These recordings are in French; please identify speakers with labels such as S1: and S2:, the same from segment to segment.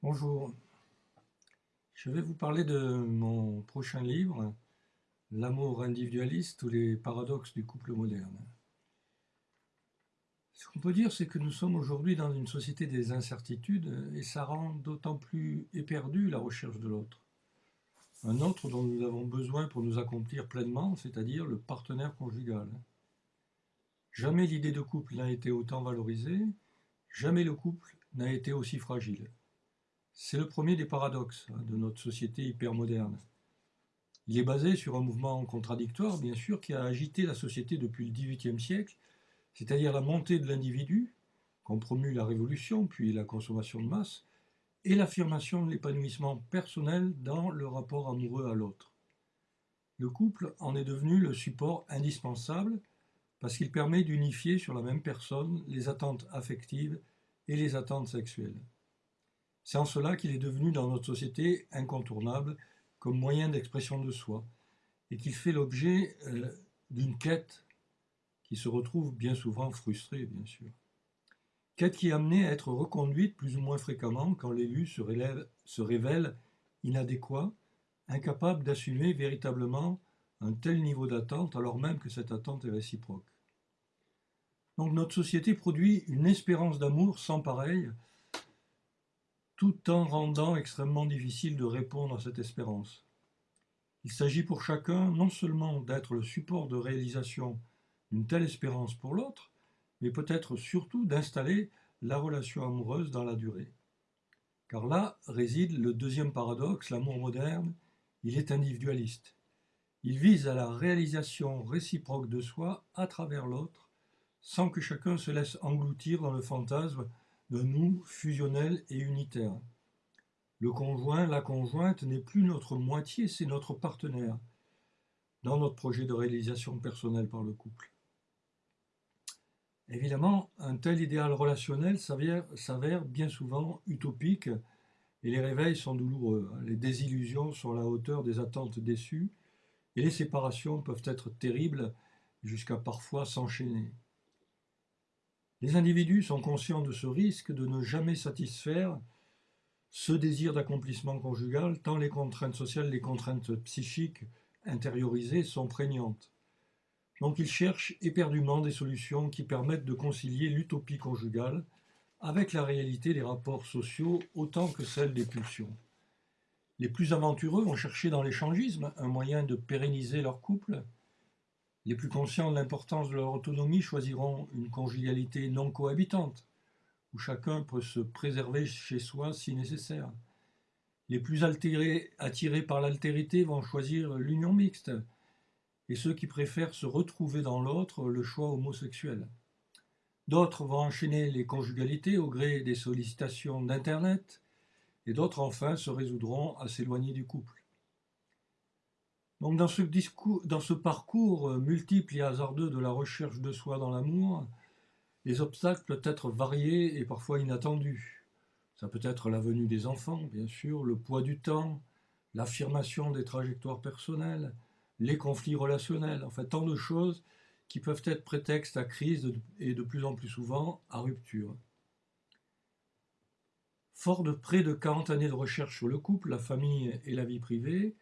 S1: Bonjour, je vais vous parler de mon prochain livre, L'amour individualiste ou les paradoxes du couple moderne. Ce qu'on peut dire, c'est que nous sommes aujourd'hui dans une société des incertitudes et ça rend d'autant plus éperdu la recherche de l'autre. Un autre dont nous avons besoin pour nous accomplir pleinement, c'est-à-dire le partenaire conjugal. Jamais l'idée de couple n'a été autant valorisée, jamais le couple n'a été aussi fragile. C'est le premier des paradoxes hein, de notre société hypermoderne. Il est basé sur un mouvement contradictoire, bien sûr, qui a agité la société depuis le XVIIIe siècle, c'est-à-dire la montée de l'individu, qu'ont promu la Révolution, puis la consommation de masse, et l'affirmation de l'épanouissement personnel dans le rapport amoureux à l'autre. Le couple en est devenu le support indispensable parce qu'il permet d'unifier sur la même personne les attentes affectives et les attentes sexuelles. C'est en cela qu'il est devenu dans notre société incontournable comme moyen d'expression de soi et qu'il fait l'objet euh, d'une quête qui se retrouve bien souvent frustrée, bien sûr. Quête qui est amenée à être reconduite plus ou moins fréquemment quand l'élu se, se révèle inadéquat, incapable d'assumer véritablement un tel niveau d'attente alors même que cette attente est réciproque. Donc notre société produit une espérance d'amour sans pareil tout en rendant extrêmement difficile de répondre à cette espérance. Il s'agit pour chacun non seulement d'être le support de réalisation d'une telle espérance pour l'autre, mais peut-être surtout d'installer la relation amoureuse dans la durée. Car là réside le deuxième paradoxe, l'amour moderne, il est individualiste. Il vise à la réalisation réciproque de soi à travers l'autre, sans que chacun se laisse engloutir dans le fantasme de nous fusionnel et unitaire. Le conjoint, la conjointe n'est plus notre moitié, c'est notre partenaire dans notre projet de réalisation personnelle par le couple. Évidemment, un tel idéal relationnel s'avère bien souvent utopique et les réveils sont douloureux. Les désillusions sont à la hauteur des attentes déçues et les séparations peuvent être terribles jusqu'à parfois s'enchaîner. Les individus sont conscients de ce risque de ne jamais satisfaire ce désir d'accomplissement conjugal, tant les contraintes sociales, les contraintes psychiques intériorisées sont prégnantes. Donc ils cherchent éperdument des solutions qui permettent de concilier l'utopie conjugale avec la réalité des rapports sociaux autant que celle des pulsions. Les plus aventureux vont chercher dans l'échangisme un moyen de pérenniser leur couple, les plus conscients de l'importance de leur autonomie choisiront une conjugalité non cohabitante, où chacun peut se préserver chez soi si nécessaire. Les plus altérés, attirés par l'altérité vont choisir l'union mixte, et ceux qui préfèrent se retrouver dans l'autre, le choix homosexuel. D'autres vont enchaîner les conjugalités au gré des sollicitations d'Internet, et d'autres enfin se résoudront à s'éloigner du couple. Donc dans ce, parcours euh, multiple et hasardeux de la recherche de soi dans l'amour, les obstacles peuvent être variés et parfois inattendus. Ça peut être la venue des enfants, bien sûr, le poids du temps, l'affirmation des trajectoires personnelles, les conflits relationnels, enfin tant de choses qui peuvent être prétexte à crise et de plus en plus souvent à rupture. Fort de près de 40 années de recherche sur le couple, la famille et la vie privée,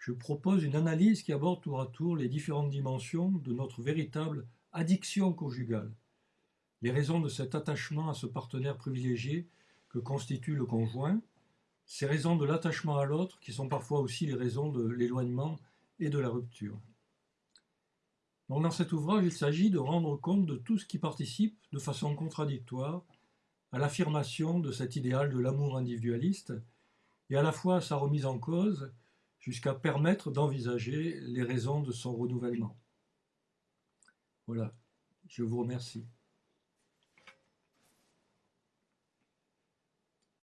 S1: je propose une analyse qui aborde tour à tour les différentes dimensions de notre véritable addiction conjugale, les raisons de cet attachement à ce partenaire privilégié que constitue le conjoint, ces raisons de l'attachement à l'autre qui sont parfois aussi les raisons de l'éloignement et de la rupture. Dans cet ouvrage, il s'agit de rendre compte de tout ce qui participe de façon contradictoire à l'affirmation de cet idéal de l'amour individualiste et à la fois à sa remise en cause jusqu'à permettre d'envisager les raisons de son renouvellement. Voilà, je vous remercie.